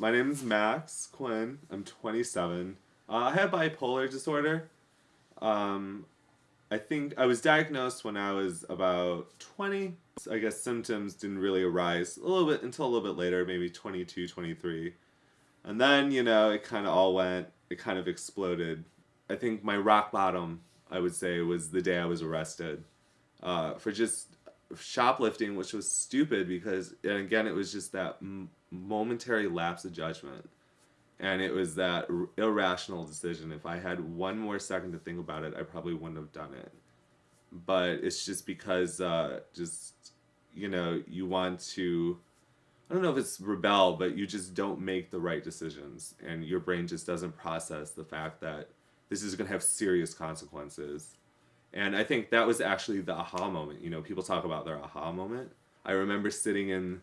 My name is Max Quinn. I'm 27. Uh, I have bipolar disorder. Um, I think I was diagnosed when I was about 20. I guess symptoms didn't really arise a little bit until a little bit later, maybe 22, 23. And then, you know, it kind of all went, it kind of exploded. I think my rock bottom, I would say, was the day I was arrested uh, for just shoplifting, which was stupid because, and again, it was just that momentary lapse of judgment and it was that irrational decision. If I had one more second to think about it, I probably wouldn't have done it. But it's just because, uh, just you know, you want to. I don't know if it's rebel, but you just don't make the right decisions, and your brain just doesn't process the fact that this is going to have serious consequences. And I think that was actually the aha moment. You know, people talk about their aha moment. I remember sitting in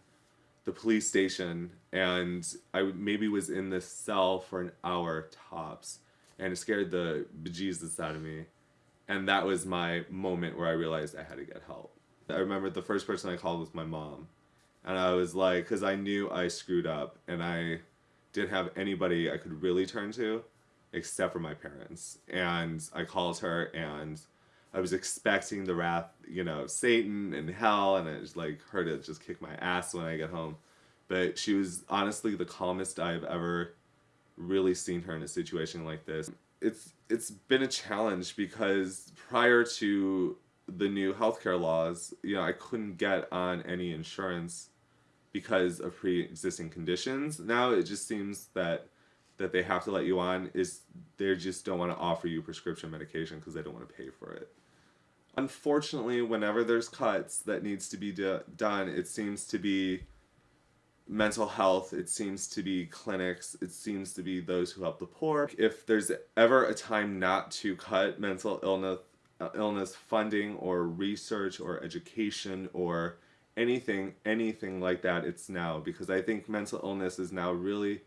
the police station and I maybe was in the cell for an hour tops and it scared the bejesus out of me. And that was my moment where I realized I had to get help. I remember the first person I called was my mom. And I was like, because I knew I screwed up and I didn't have anybody I could really turn to except for my parents. And I called her and I was expecting the wrath, you know, of Satan and hell, and I just like her to just kick my ass when I get home. But she was honestly the calmest I've ever really seen her in a situation like this. It's it's been a challenge because prior to the new healthcare laws, you know, I couldn't get on any insurance because of pre-existing conditions. Now it just seems that that they have to let you on is they just don't want to offer you prescription medication because they don't want to pay for it. Unfortunately, whenever there's cuts that needs to be do done, it seems to be mental health, it seems to be clinics, it seems to be those who help the poor. If there's ever a time not to cut mental illness uh, illness funding or research or education or anything anything like that it's now because I think mental illness is now really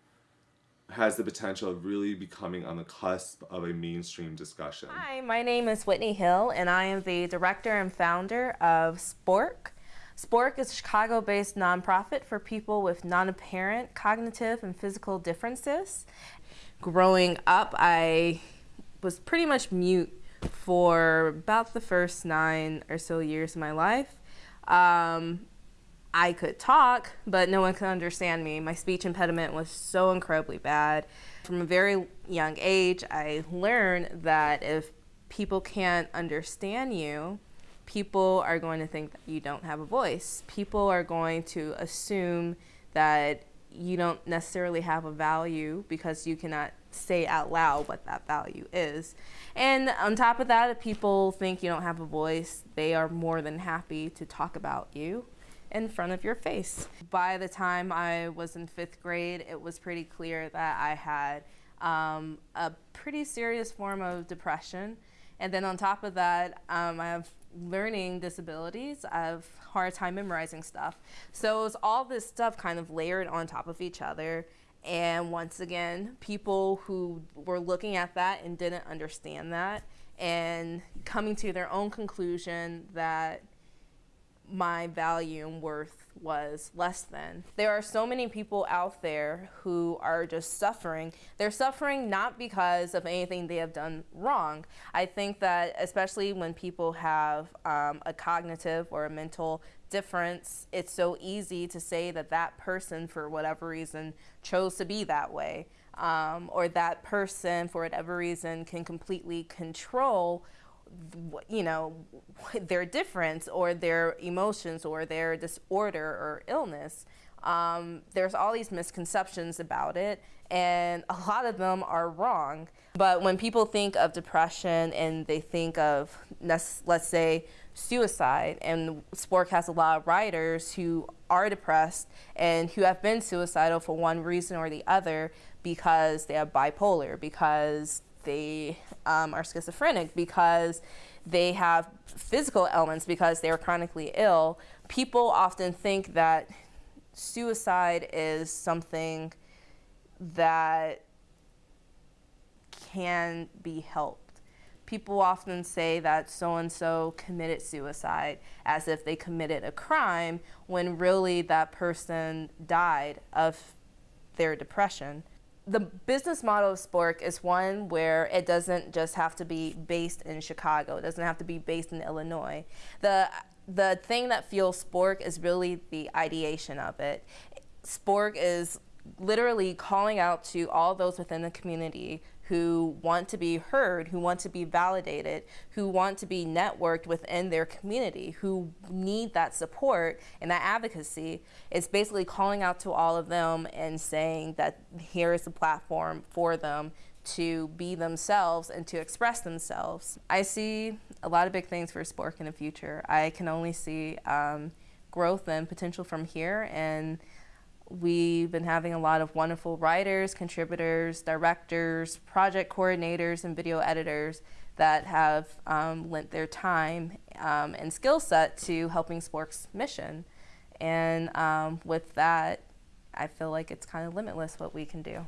has the potential of really becoming on the cusp of a mainstream discussion. Hi, my name is Whitney Hill, and I am the director and founder of Spork. Spork is a Chicago-based nonprofit for people with non-apparent cognitive and physical differences. Growing up, I was pretty much mute for about the first nine or so years of my life. Um, I could talk, but no one could understand me. My speech impediment was so incredibly bad. From a very young age, I learned that if people can't understand you, people are going to think that you don't have a voice. People are going to assume that you don't necessarily have a value because you cannot say out loud what that value is. And on top of that, if people think you don't have a voice, they are more than happy to talk about you in front of your face. By the time I was in fifth grade, it was pretty clear that I had um, a pretty serious form of depression. And then on top of that, um, I have learning disabilities. I have hard time memorizing stuff. So it's all this stuff kind of layered on top of each other. And once again, people who were looking at that and didn't understand that and coming to their own conclusion that my value and worth was less than. There are so many people out there who are just suffering. They're suffering not because of anything they have done wrong. I think that especially when people have um, a cognitive or a mental difference, it's so easy to say that that person, for whatever reason, chose to be that way. Um, or that person, for whatever reason, can completely control you know, their difference or their emotions or their disorder or illness. Um, there's all these misconceptions about it, and a lot of them are wrong. But when people think of depression and they think of, let's, let's say, suicide, and Spork has a lot of writers who are depressed and who have been suicidal for one reason or the other because they have bipolar, because they um, are schizophrenic because they have physical ailments because they are chronically ill, people often think that suicide is something that can be helped. People often say that so-and-so committed suicide as if they committed a crime when really that person died of their depression. The business model of Spork is one where it doesn't just have to be based in Chicago. It doesn't have to be based in Illinois. The the thing that fuels Spork is really the ideation of it. Spork is literally calling out to all those within the community who want to be heard, who want to be validated, who want to be networked within their community, who need that support and that advocacy. It's basically calling out to all of them and saying that here is a platform for them to be themselves and to express themselves. I see a lot of big things for Spork in the future. I can only see um, growth and potential from here and We've been having a lot of wonderful writers, contributors, directors, project coordinators, and video editors that have um, lent their time um, and skill set to helping Spork's mission. And um, with that, I feel like it's kind of limitless what we can do.